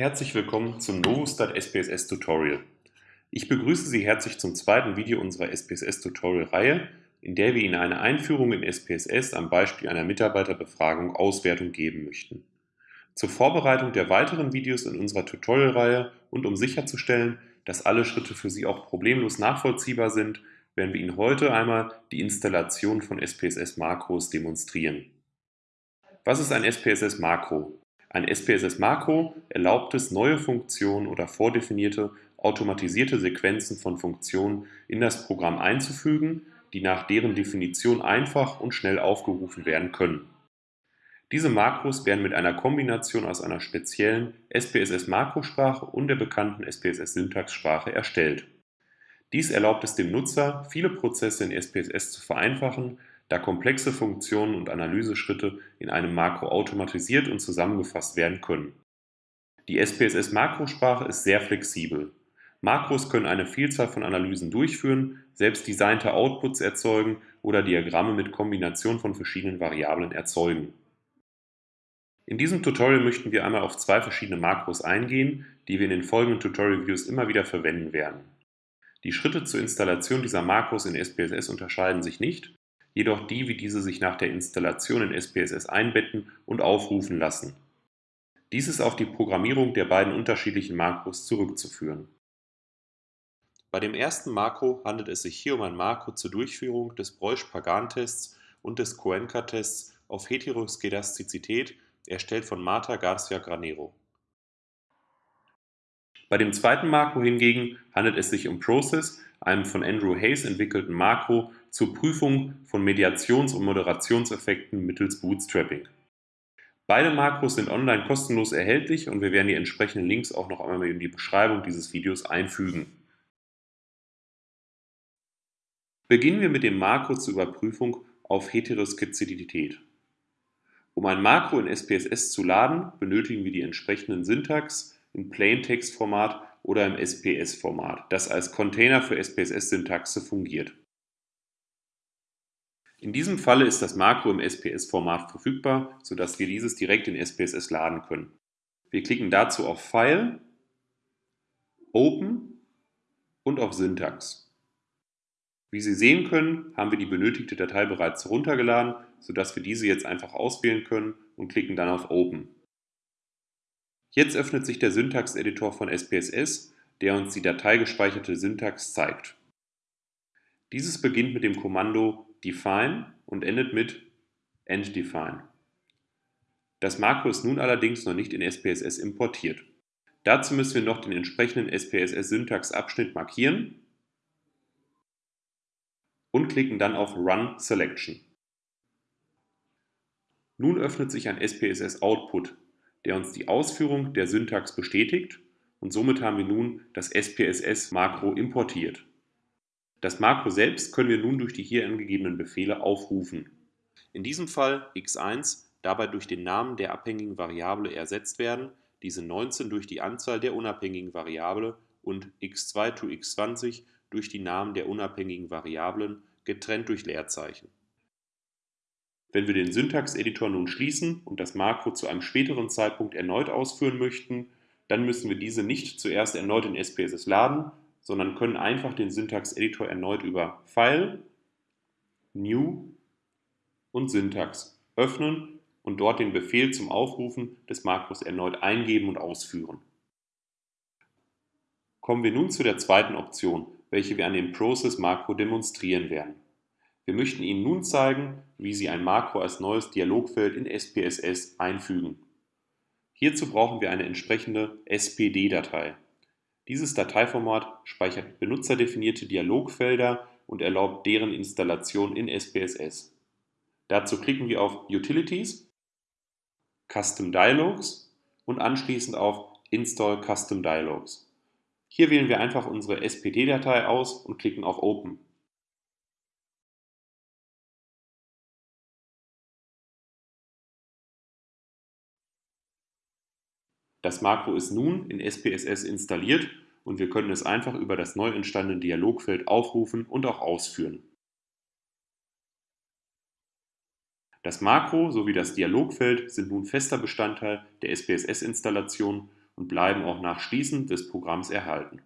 Herzlich willkommen zum Novostat SPSS Tutorial. Ich begrüße Sie herzlich zum zweiten Video unserer SPSS Tutorial Reihe, in der wir Ihnen eine Einführung in SPSS am Beispiel einer Mitarbeiterbefragung Auswertung geben möchten. Zur Vorbereitung der weiteren Videos in unserer Tutorial-Reihe und um sicherzustellen, dass alle Schritte für Sie auch problemlos nachvollziehbar sind, werden wir Ihnen heute einmal die Installation von SPSS-Makros demonstrieren. Was ist ein SPSS-Makro? Ein SPSS-Makro erlaubt es, neue Funktionen oder vordefinierte automatisierte Sequenzen von Funktionen in das Programm einzufügen, die nach deren Definition einfach und schnell aufgerufen werden können. Diese Makros werden mit einer Kombination aus einer speziellen SPSS-Makrosprache und der bekannten SPSS-Syntaxsprache erstellt. Dies erlaubt es dem Nutzer, viele Prozesse in SPSS zu vereinfachen da komplexe Funktionen und Analyseschritte in einem Makro automatisiert und zusammengefasst werden können. Die SPSS-Makrosprache ist sehr flexibel. Makros können eine Vielzahl von Analysen durchführen, selbst designte Outputs erzeugen oder Diagramme mit Kombination von verschiedenen Variablen erzeugen. In diesem Tutorial möchten wir einmal auf zwei verschiedene Makros eingehen, die wir in den folgenden Tutorial-Videos immer wieder verwenden werden. Die Schritte zur Installation dieser Makros in SPSS unterscheiden sich nicht, jedoch die, wie diese sich nach der Installation in SPSS einbetten und aufrufen lassen. Dies ist auf die Programmierung der beiden unterschiedlichen Makros zurückzuführen. Bei dem ersten Makro handelt es sich hier um ein Makro zur Durchführung des Breusch-Pagan-Tests und des Cuenca-Tests auf Heteroskedastizität, erstellt von Marta Garcia Granero. Bei dem zweiten Makro hingegen handelt es sich um Process, einem von Andrew Hayes entwickelten Makro zur Prüfung von Mediations- und Moderationseffekten mittels Bootstrapping. Beide Makros sind online kostenlos erhältlich und wir werden die entsprechenden Links auch noch einmal in die Beschreibung dieses Videos einfügen. Beginnen wir mit dem Makro zur Überprüfung auf Heteroskizität. Um ein Makro in SPSS zu laden, benötigen wir die entsprechenden Syntax, im Plaintext-Format oder im SPS-Format, das als Container für SPSS-Syntaxe fungiert. In diesem Falle ist das Makro im SPS-Format verfügbar, sodass wir dieses direkt in SPSS laden können. Wir klicken dazu auf File, Open und auf Syntax. Wie Sie sehen können, haben wir die benötigte Datei bereits heruntergeladen, sodass wir diese jetzt einfach auswählen können und klicken dann auf Open. Jetzt öffnet sich der Syntax-Editor von SPSS, der uns die dateigespeicherte Syntax zeigt. Dieses beginnt mit dem Kommando define und endet mit enddefine. Das Makro ist nun allerdings noch nicht in SPSS importiert. Dazu müssen wir noch den entsprechenden SPSS-Syntax-Abschnitt markieren und klicken dann auf Run Selection. Nun öffnet sich ein SPSS-Output, der uns die Ausführung der Syntax bestätigt und somit haben wir nun das SPSS-Makro importiert. Das Makro selbst können wir nun durch die hier angegebenen Befehle aufrufen. In diesem Fall x1 dabei durch den Namen der abhängigen Variable ersetzt werden, diese 19 durch die Anzahl der unabhängigen Variable und x2 to x20 durch die Namen der unabhängigen Variablen, getrennt durch Leerzeichen. Wenn wir den Syntax-Editor nun schließen und das Makro zu einem späteren Zeitpunkt erneut ausführen möchten, dann müssen wir diese nicht zuerst erneut in SPSS laden, sondern können einfach den Syntax-Editor erneut über File, New und Syntax öffnen und dort den Befehl zum Aufrufen des Makros erneut eingeben und ausführen. Kommen wir nun zu der zweiten Option, welche wir an dem Process-Makro demonstrieren werden. Wir möchten Ihnen nun zeigen, wie Sie ein Makro als neues Dialogfeld in SPSS einfügen. Hierzu brauchen wir eine entsprechende SPD-Datei. Dieses Dateiformat speichert benutzerdefinierte Dialogfelder und erlaubt deren Installation in SPSS. Dazu klicken wir auf Utilities, Custom Dialogs und anschließend auf Install Custom Dialogs. Hier wählen wir einfach unsere SPD-Datei aus und klicken auf Open. Das Makro ist nun in SPSS installiert und wir können es einfach über das neu entstandene Dialogfeld aufrufen und auch ausführen. Das Makro sowie das Dialogfeld sind nun fester Bestandteil der SPSS-Installation und bleiben auch nach Schließen des Programms erhalten